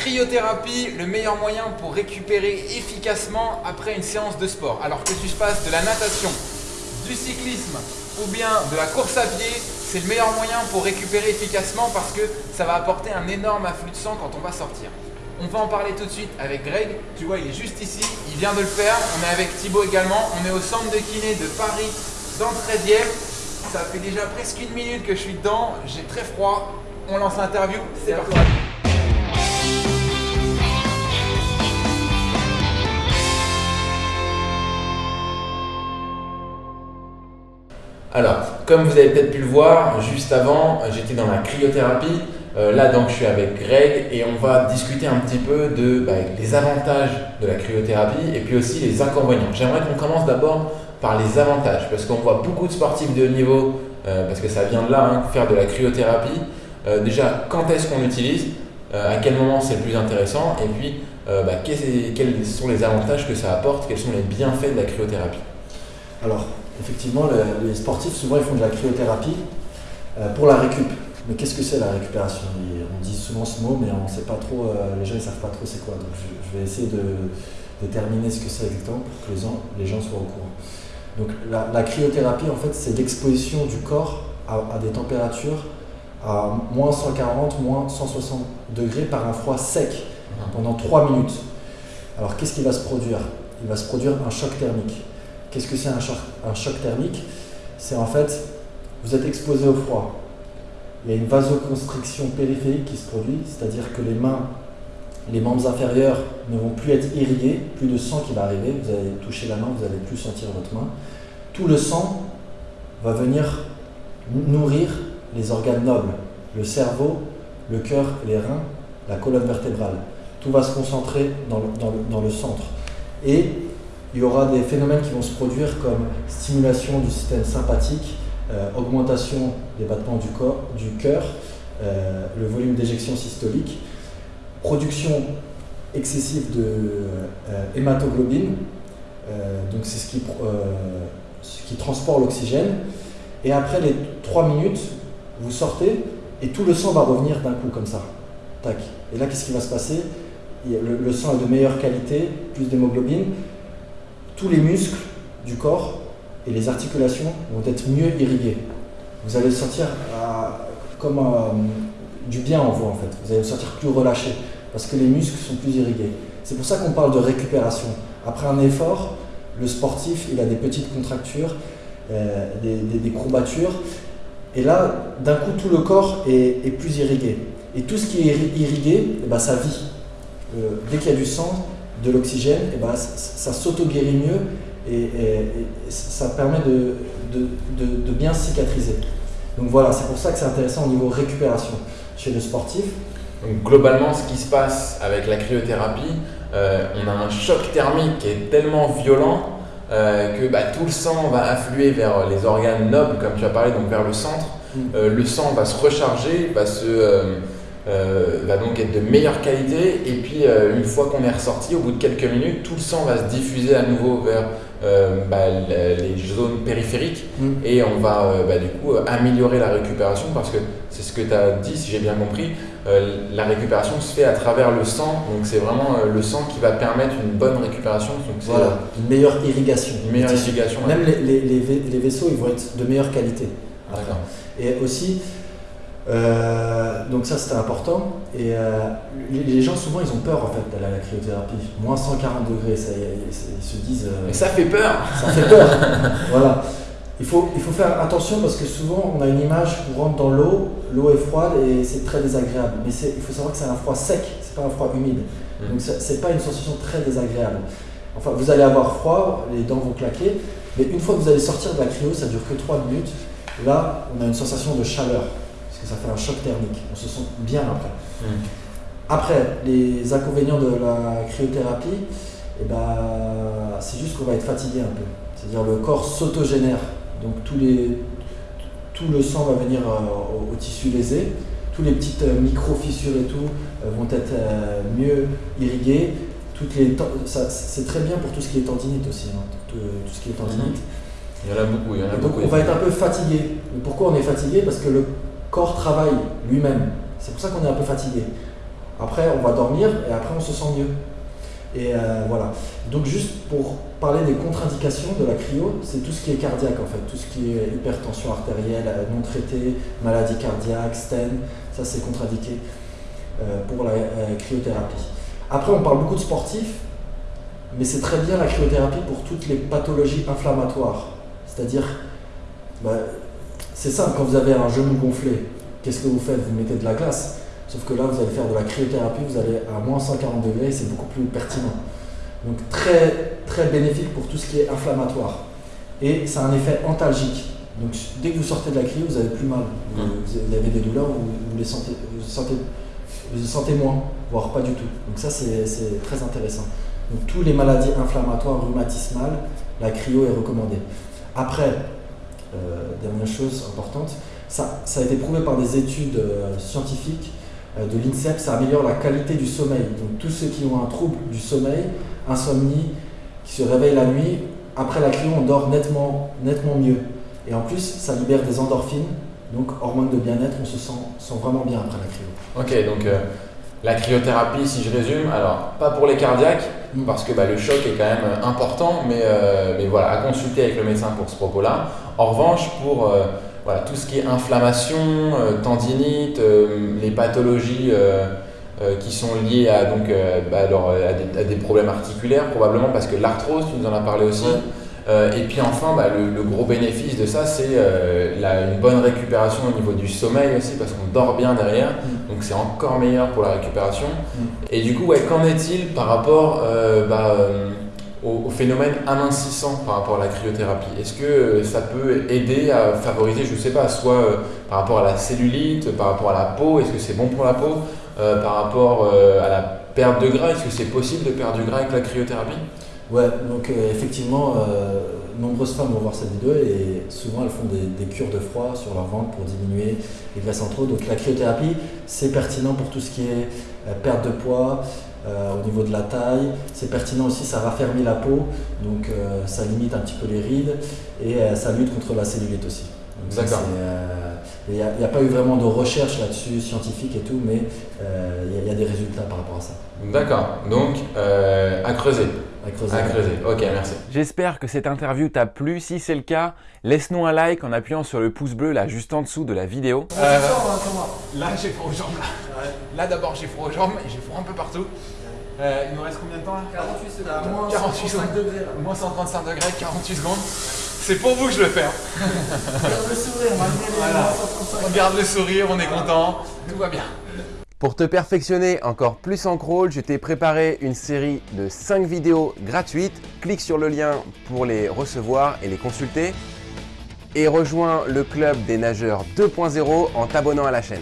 cryothérapie, le meilleur moyen pour récupérer efficacement après une séance de sport. Alors que tu fasses de la natation, du cyclisme ou bien de la course à pied, c'est le meilleur moyen pour récupérer efficacement parce que ça va apporter un énorme afflux de sang quand on va sortir. On va en parler tout de suite avec Greg. Tu vois, il est juste ici, il vient de le faire. On est avec Thibaut également. On est au centre de kiné de Paris, dans le 13e. Ça fait déjà presque une minute que je suis dedans. J'ai très froid. On lance l'interview. C'est parti. Alors, comme vous avez peut-être pu le voir, juste avant, j'étais dans la cryothérapie. Euh, là, donc, je suis avec Greg et on va discuter un petit peu de bah, avantages de la cryothérapie et puis aussi les inconvénients. J'aimerais qu'on commence d'abord par les avantages parce qu'on voit beaucoup de sportifs de haut niveau, euh, parce que ça vient de là, hein, faire de la cryothérapie. Euh, déjà, quand est-ce qu'on l'utilise? À quel moment c'est le plus intéressant? Et puis, bah, quels sont les avantages que ça apporte? Quels sont les bienfaits de la cryothérapie? Effectivement, les sportifs, souvent, ils font de la cryothérapie pour la récup. Mais qu'est-ce que c'est la récupération? On dit souvent ce mot, mais on sait pas trop, euh, les gens ne savent pas trop c'est quoi. Donc je, vais essayer de déterminer ce que c'est exactement pour que les gens, les gens soient au courant. Donc la, cryothérapie, en fait, c'est l'exposition du corps à, des températures à moins 140, moins 160 degrés par un froid sec pendant 3 minutes. Alors qu'est-ce qui va se produire? Il va se produire un choc thermique. Qu'est-ce que c'est un choc, thermique? C'est en fait, vous êtes exposé au froid, il y a une vasoconstriction périphérique qui se produit, c'est-à-dire que les mains, les membres inférieurs ne vont plus être irrigués, plus de sang qui va arriver, vous allez toucher la main, vous n'allez plus sentir votre main. Tout le sang va venir nourrir les organes nobles, le cerveau, le cœur, les reins, la colonne vertébrale. Tout va se concentrer dans le, dans le centre. Et il y aura des phénomènes qui vont se produire comme stimulation du système sympathique, euh, augmentation des battements du, cœur, euh, le volume d'éjection systolique, production excessive de euh, hématoglobine, donc c'est ce qui, ce transporte l'oxygène, et après les 3 minutes, vous sortez et tout le sang va revenir d'un coup comme ça. Tac. Et là, qu'est-ce qui va se passer? Le, le, sang est de meilleure qualité, plus d'hémoglobine. Tous les muscles du corps et les articulations vont être mieux irriguées. Vous allez sentir euh, comme euh, du bien en vous en fait. Vous allez sortir plus relâché parce que les muscles sont plus irrigués. C'est pour ça qu'on parle de récupération. Après un effort, le sportif, il a des petites contractures, euh, des, courbatures. Et là, d'un coup, tout le corps est, plus irrigué. Et tout ce qui est irrigué, eh ben, ça vit. dès qu'il y a du sang, de l'oxygène, eh ben, ça, ça s'auto-guérit mieux et, ça permet de, de, bien cicatriser. Donc voilà, c'est pour ça que c'est intéressant au niveau récupération chez le sportif. Donc globalement, ce qui se passe avec la cryothérapie, euh, on a un choc thermique qui est tellement violent euh, que bah, tout le sang va affluer vers les organes nobles, comme tu as parlé, donc vers le centre. Mm. Euh, le sang va se recharger, va se euh, va donc être de meilleure qualité. Et puis, euh, une fois qu'on est ressorti, au bout de quelques minutes, tout le sang va se diffuser à nouveau vers euh, bah, les zones périphériques mm. et on va bah, du coup améliorer la récupération parce que c'est ce que tu as dit, si j'ai bien compris. la récupération se fait à travers le sang, donc c'est vraiment le sang qui va permettre une bonne récupération. Donc voilà, une meilleure irrigation. Une meilleure irrigation. Même les, les, les, vaisseaux, ils vont être de meilleure qualité. Et aussi, euh, donc ça c'était important. Et euh, les, gens souvent ils ont peur en fait d'aller à la cryothérapie. Moins 140 degrés, ça, ils, se disent. Euh, Mais ça fait peur. Ça fait peur. voilà. Il faut, il faut faire attention parce que souvent on a une image on rentre dans l'eau, l'eau est froide et c'est très désagréable. Mais il faut savoir que c'est un froid sec, c'est pas un froid humide. Mm. Donc c'est pas une sensation très désagréable. Enfin, vous allez avoir froid, les dents vont claquer, mais une fois que vous allez sortir de la cryo, ça dure que 3 minutes. Là, on a une sensation de chaleur ça fait un choc thermique. On se sent bien après. Après, les inconvénients de la cryothérapie, eh ben, c'est juste qu'on va être fatigué un peu. C'est-à-dire le corps s'autogénère. Donc tous les, tout le sang va venir euh, au, tissu lésé. Tous les petites euh, micro-fissures et tout euh, vont être mieux irriguées. c'est très bien pour tout ce qui est tendinite aussi. Hein. tout, ce qui est tendinite. Il y en a beaucoup. Il y en a beaucoup on va être un peu fatigué. pourquoi on est fatigué? Parce que le corps travaille lui-même. C'est pour ça qu'on est un peu fatigué. Après, on va dormir et après, on se sent mieux. Et euh, voilà. Donc, juste pour parler des contre-indications de la cryo, c'est tout ce qui est cardiaque en fait, tout ce qui est hypertension artérielle euh, non traitée, maladie cardiaque, stent, ça c'est contre-indiqué euh, pour la cryothérapie. Après, on parle beaucoup de sportifs, mais c'est très bien la cryothérapie pour toutes les pathologies inflammatoires. C'est-à-dire, bah, c'est simple, quand vous avez un genou gonflé, qu'est-ce que vous faites? Vous mettez de la glace. Sauf que là, vous allez faire de la cryothérapie, vous allez à moins 140 degrés c'est beaucoup plus pertinent. Donc très, très bénéfique pour tout ce qui est inflammatoire. Et ça a un effet antalgique. Donc dès que vous sortez de la cryo, vous avez plus mal. Vous, mmh. avez des douleurs, vous, vous les sentez, vous sentez, vous sentez moins, voire pas du tout. Donc ça, c'est très intéressant. Donc toutes les maladies inflammatoires rhumatismales, la cryo est recommandée. Après, dernière chose importante, ça, ça, a été prouvé par des études euh, scientifiques euh, de l'INSEP, ça améliore la qualité du sommeil. Donc tous ceux qui ont un trouble du sommeil, insomnie, qui se réveillent la nuit, après la cryo, on dort nettement, nettement mieux. Et en plus, ça libère des endorphines, donc hormones de bien-être, on se sent, sent, vraiment bien après la cryo. Ok, donc la cryothérapie, si je résume, alors pas pour les cardiaques, parce que bah, le choc est quand même important, mais, mais voilà, à consulter avec le médecin pour ce propos-là. En revanche, pour voilà, tout ce qui est inflammation, euh, tendinite, euh, les pathologies euh, qui sont liées à, donc, bah, à, des, problèmes articulaires probablement parce que l'arthrose, tu nous en as parlé aussi. et puis enfin, bah, le, gros bénéfice de ça, c'est une bonne récupération au niveau du sommeil aussi, parce qu'on dort bien derrière, mm. Donc c'est encore meilleur pour la récupération. Mm. Et du coup, ouais, qu'en est-il par rapport bah, au, phénomène amincissant par rapport à la cryothérapie? Est-ce que euh, ça peut aider à favoriser, je ne sais pas, soit euh, par rapport à la cellulite, par rapport à la peau, est-ce que c'est bon pour la peau, euh, par rapport à la perte de gras, est-ce que c'est possible de perdre du gras avec la cryothérapie? Ouais, donc effectivement, nombreuses femmes vont voir cette vidéo et souvent elles font des, cures de froid sur leur ventre pour diminuer les graisses en trop. Donc la cryothérapie, c'est pertinent pour tout ce qui est perte de poids, euh, au niveau de la taille. C'est pertinent aussi, ça raffermit la peau, donc euh, ça limite un petit peu les rides et euh, ça lutte contre la cellulite aussi. D'accord. Il n'y a, pas eu vraiment de recherche là-dessus, scientifique et tout, mais il y, a des résultats par rapport à ça. D'accord, donc à creuser. À creuser. À creuser. Ok, merci. J'espère que cette interview t'a plu. Si c'est le cas, laisse-nous un like en appuyant sur le pouce bleu là juste en dessous de la vidéo. là, j'ai froid aux jambes. Là, là d'abord, j'ai froid aux jambes et j'ai froid un peu partout. Euh, il nous reste combien de temps là? 48 secondes. Moins 48 135 degrés. Moins 135 degrés, 48 secondes. C'est pour vous que je le fais. Hein. Regarde le sourire, voilà. On garde le sourire, on est content, tout va bien. Pour te perfectionner encore plus en crawl, je t'ai préparé une série de 5 vidéos gratuites. Clique sur le lien pour les recevoir et les consulter. Et rejoins le club des nageurs 2.0 en t'abonnant à la chaîne.